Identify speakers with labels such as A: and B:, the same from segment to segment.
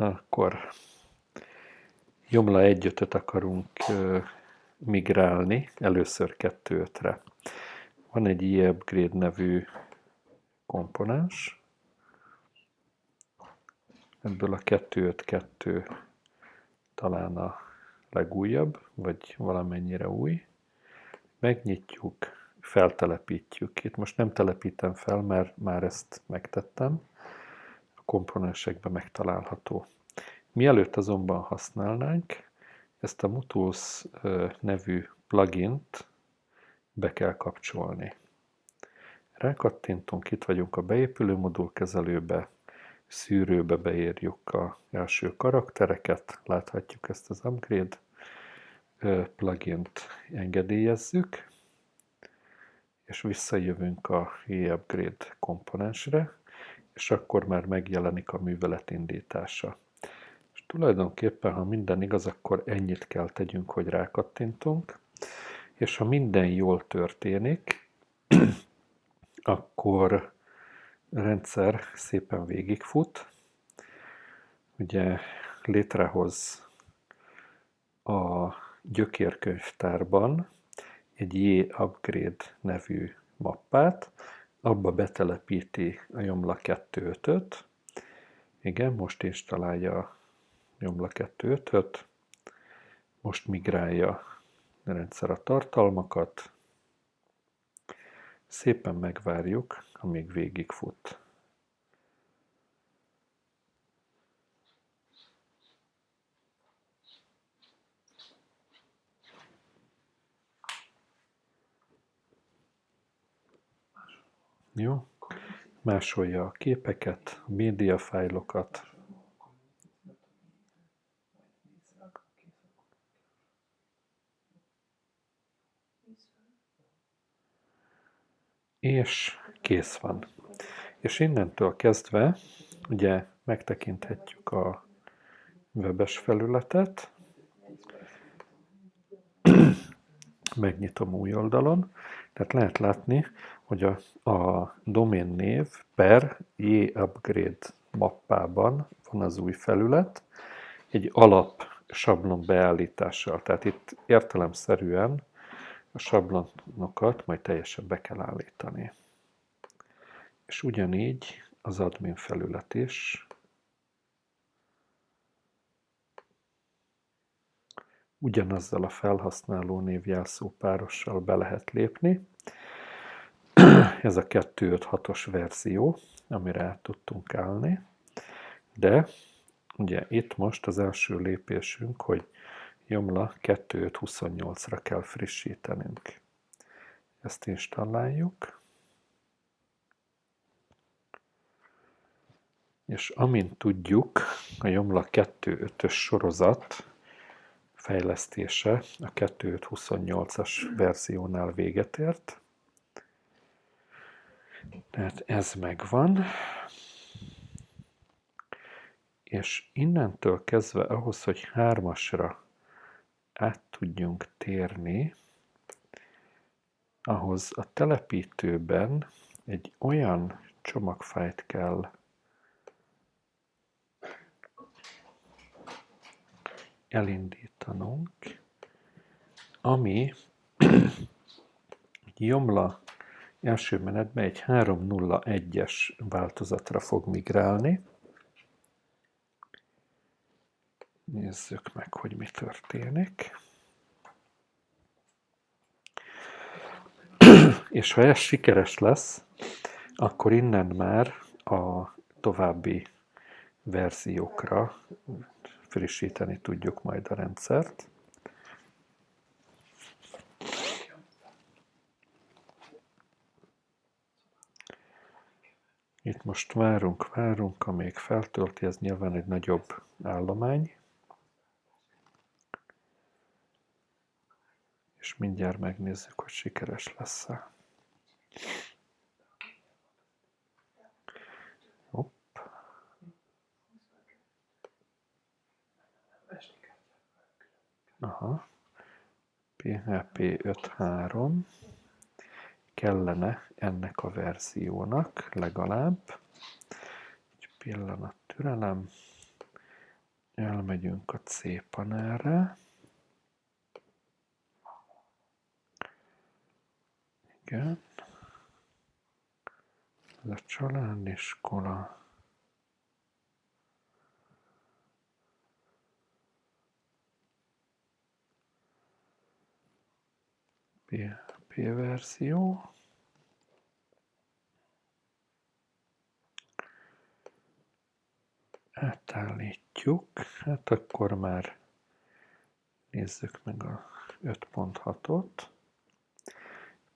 A: Akkor Jomla 1 akarunk migrálni, először 2-5-re. Van egy e-upgrade nevű komponens, ebből a 252 talán a legújabb, vagy valamennyire új. Megnyitjuk, feltelepítjük. Itt most nem telepítem fel, mert már ezt megtettem. Komponensekben megtalálható. Mielőtt azonban használnánk, ezt a Mutus nevű plugint be kell kapcsolni. Rákattintunk, itt vagyunk a beépülő modul kezelőbe, szűrőbe beírjuk a első karaktereket, láthatjuk ezt az upgrade plugint engedélyezzük, és visszajövünk a e-upgrade komponensre, és akkor már megjelenik a művelet indítása. És tulajdonképpen, ha minden igaz, akkor ennyit kell tegyünk, hogy rákattintunk, és ha minden jól történik, akkor rendszer szépen végigfut, ugye létrehoz a gyökérkönyvtárban egy J-Upgrade nevű mappát, abba betelepíti a Jomla 2.5-öt, igen, most installálja a Jomla 2.5-öt, most migrálja a rendszer a tartalmakat, szépen megvárjuk, amíg végigfut. Jó. Másolja a képeket, a médiafájlokat. És kész van. És innentől kezdve ugye megtekinthetjük a webes felületet, megnyitom új oldalon, tehát lehet látni, hogy a, a domain név per J-Upgrade mappában van az új felület, egy alap sablon beállítással. Tehát itt értelemszerűen a sablonokat majd teljesen be kell állítani. És ugyanígy az admin felület is. Ugyanazzal a felhasználó névjelszó párossal be lehet lépni. Ez a 2.5.6-os verzió, amire át tudtunk állni. De ugye itt most az első lépésünk, hogy Jomla 2.5.28-ra kell frissítenünk. Ezt installáljuk. És amint tudjuk, a Jomla 2.5-ös sorozat fejlesztése a 2.5.28-as verziónál véget ért. Tehát ez megvan. És innentől kezdve ahhoz, hogy hármasra át tudjunk térni, ahhoz a telepítőben egy olyan csomagfájt kell elindítanunk, ami Jomla első menetben egy 3.0.1-es változatra fog migrálni. Nézzük meg, hogy mi történik. És ha ez sikeres lesz, akkor innen már a további verziókra frissíteni tudjuk majd a rendszert. Itt most várunk, várunk, amíg feltölti, ez nyilván egy nagyobb állomány. És mindjárt megnézzük, hogy sikeres lesz-e. Aha. PHP 5.3 kellene ennek a verziónak legalább. Egy pillanat türelem. Elmegyünk a C panelre. Igen. Ez a családiskola. PHP verzió. Átállítjuk, hát akkor már nézzük meg a 5.6-ot.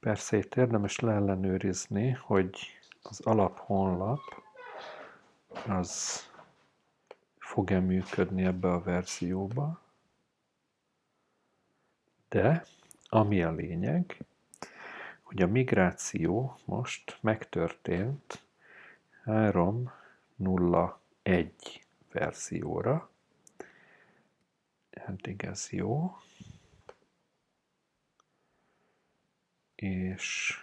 A: Persze itt érdemes leellenőrizni, hogy az alaphonlap az fog-e működni ebbe a verzióba, de ami a lényeg, hogy a migráció most megtörtént 3.0.1 verzióra. Eddig ez jó. És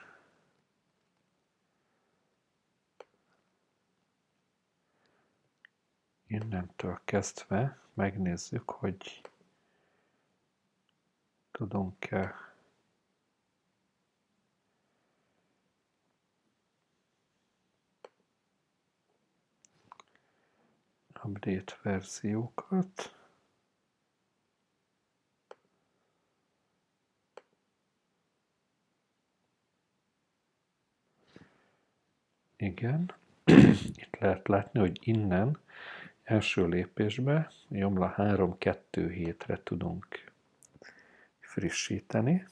A: innentől kezdve megnézzük, hogy tudunk-e update verziókat. Igen, itt lehet látni, hogy innen első lépésbe Jomla 3-2 hétre tudunk frissíteni.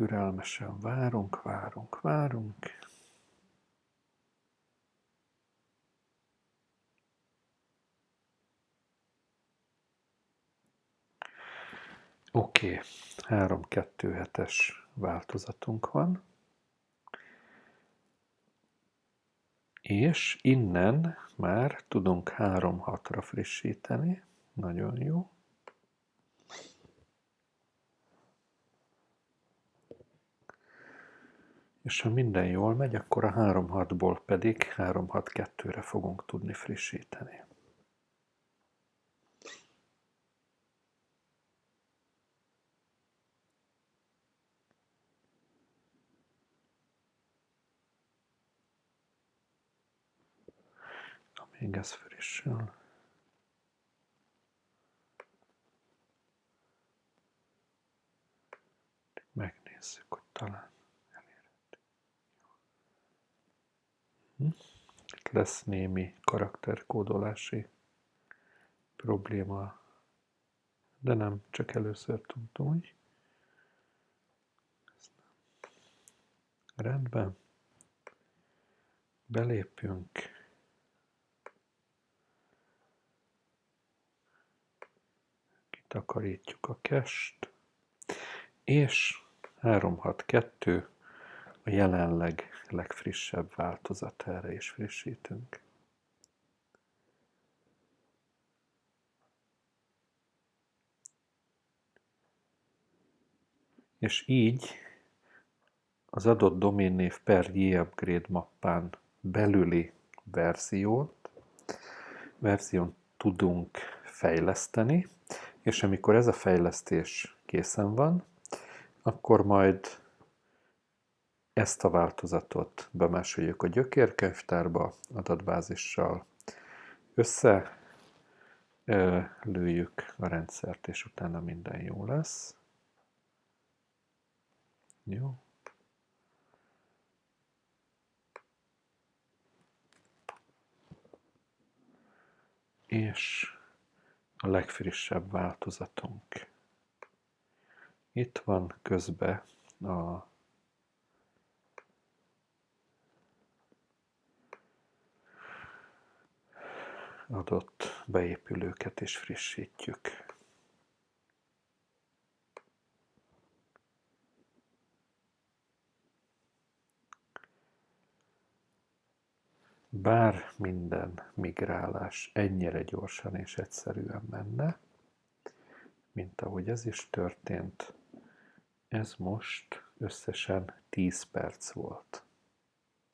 A: Türelmesen várunk, várunk, várunk. Oké, okay. 3-2 hetes változatunk van. És innen már tudunk 3-6-ra frissíteni. Nagyon jó. És ha minden jól megy, akkor a 3.6-ból pedig 3.6.2-re fogunk tudni frissíteni. Még ez frissül. Megnézzük, hogy talán lesz némi karakterkódolási probléma, de nem, csak először tudtam, hogy Rendben. Belépünk. Kitakarítjuk a kest. És 362 jelenleg legfrissebb változatára is frissítünk. És így az adott doménnév per upgrade mappán belüli verziót, verzión tudunk fejleszteni, és amikor ez a fejlesztés készen van, akkor majd ezt a változatot bemásoljuk a gyökérkönyvtárba adatbázissal, össze lőjük a rendszert, és utána minden jó lesz. Jó. És a legfrissebb változatunk. Itt van közbe a adott beépülőket is frissítjük. Bár minden migrálás ennyire gyorsan és egyszerűen menne, mint ahogy ez is történt, Ez most összesen 10 perc volt.